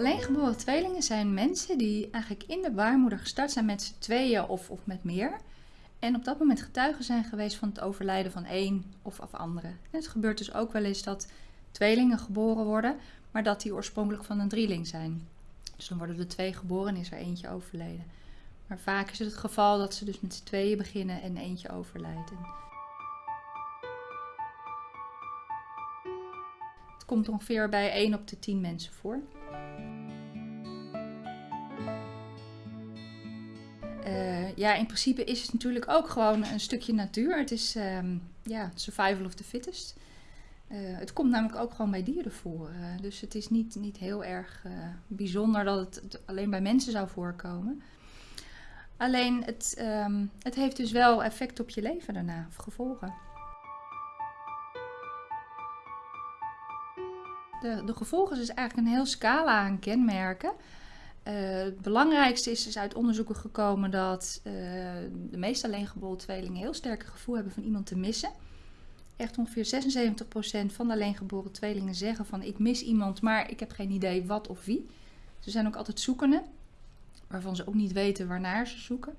Alleengeboren tweelingen zijn mensen die eigenlijk in de baarmoeder gestart zijn met z'n tweeën of, of met meer. En op dat moment getuigen zijn geweest van het overlijden van één of af andere. En het gebeurt dus ook wel eens dat tweelingen geboren worden, maar dat die oorspronkelijk van een drieling zijn. Dus dan worden er twee geboren en is er eentje overleden. Maar vaak is het het geval dat ze dus met z'n tweeën beginnen en eentje overlijdt. Het komt ongeveer bij 1 op de 10 mensen voor. Ja, in principe is het natuurlijk ook gewoon een stukje natuur. Het is um, ja, survival of the fittest. Uh, het komt namelijk ook gewoon bij dieren voor. Uh, dus het is niet, niet heel erg bijzonder dat het alleen bij mensen zou voorkomen. Alleen het, um, het heeft dus wel effect op je leven daarna, gevolgen. De, de gevolgen is eigenlijk een heel scala aan kenmerken. Uh, het belangrijkste is, is uit onderzoeken gekomen dat uh, de meeste alleengeboren tweelingen heel sterk gevoel hebben van iemand te missen. Echt ongeveer 76% van de alleengeboren tweelingen zeggen van ik mis iemand, maar ik heb geen idee wat of wie. Ze zijn ook altijd zoekende, waarvan ze ook niet weten waarnaar ze zoeken.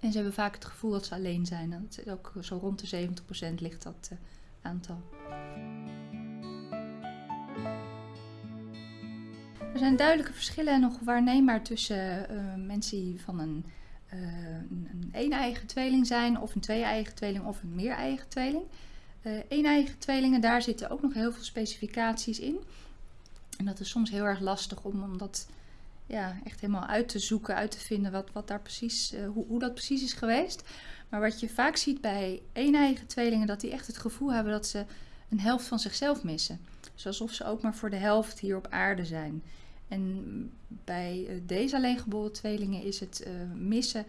En ze hebben vaak het gevoel dat ze alleen zijn. Dat is ook zo rond de 70% ligt dat uh, aantal. Er zijn duidelijke verschillen nog waarneembaar tussen uh, mensen die van een, uh, een een-eigen tweeling zijn, of een twee-eigen tweeling, of een meer-eigen tweeling. Uh, een-eigen tweelingen, daar zitten ook nog heel veel specificaties in. En dat is soms heel erg lastig om, om dat ja, echt helemaal uit te zoeken, uit te vinden wat, wat daar precies, hoe, hoe dat precies is geweest. Maar wat je vaak ziet bij een-eigen tweelingen, dat die echt het gevoel hebben dat ze een helft van zichzelf missen. Dus alsof ze ook maar voor de helft hier op aarde zijn. En bij eh, deze alleengeboren tweelingen is het uh, missen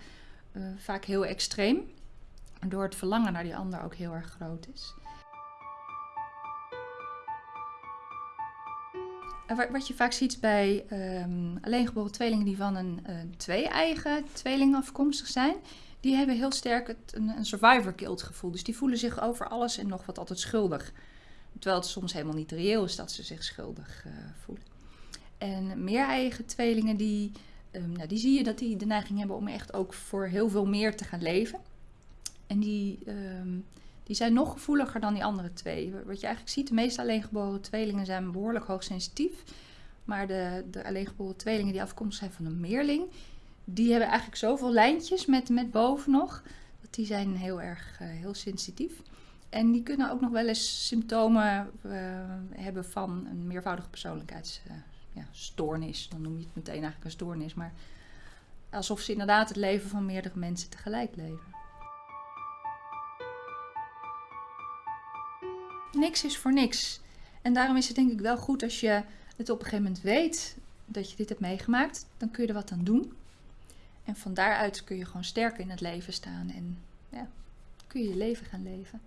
uh, vaak heel extreem, waardoor het verlangen naar die ander ook heel erg groot is. Wat je vaak ziet bij um, alleengeboren tweelingen die van een twee-eigen tweeling afkomstig zijn, die hebben heel sterk het, een, een survivor guilt gevoel. Dus die voelen zich over alles en nog wat altijd schuldig. Terwijl het soms helemaal niet reëel is dat ze zich schuldig uh, voelen. En meer-eigen tweelingen, die, um, nou, die zie je dat die de neiging hebben om echt ook voor heel veel meer te gaan leven. En die, um, die zijn nog gevoeliger dan die andere twee. Wat je eigenlijk ziet, de meeste alleengeboren tweelingen zijn behoorlijk hoogsensitief. Maar de, de alleengeboren tweelingen die afkomstig zijn van een meerling, die hebben eigenlijk zoveel lijntjes met, met boven nog, dat die zijn heel erg uh, heel sensitief. En die kunnen ook nog wel eens symptomen uh, hebben van een meervoudige persoonlijkheids ja, stoornis. Dan noem je het meteen eigenlijk een stoornis. Maar alsof ze inderdaad het leven van meerdere mensen tegelijk leven. Niks is voor niks. En daarom is het denk ik wel goed als je het op een gegeven moment weet dat je dit hebt meegemaakt. Dan kun je er wat aan doen. En van daaruit kun je gewoon sterker in het leven staan. En ja, kun je je leven gaan leven.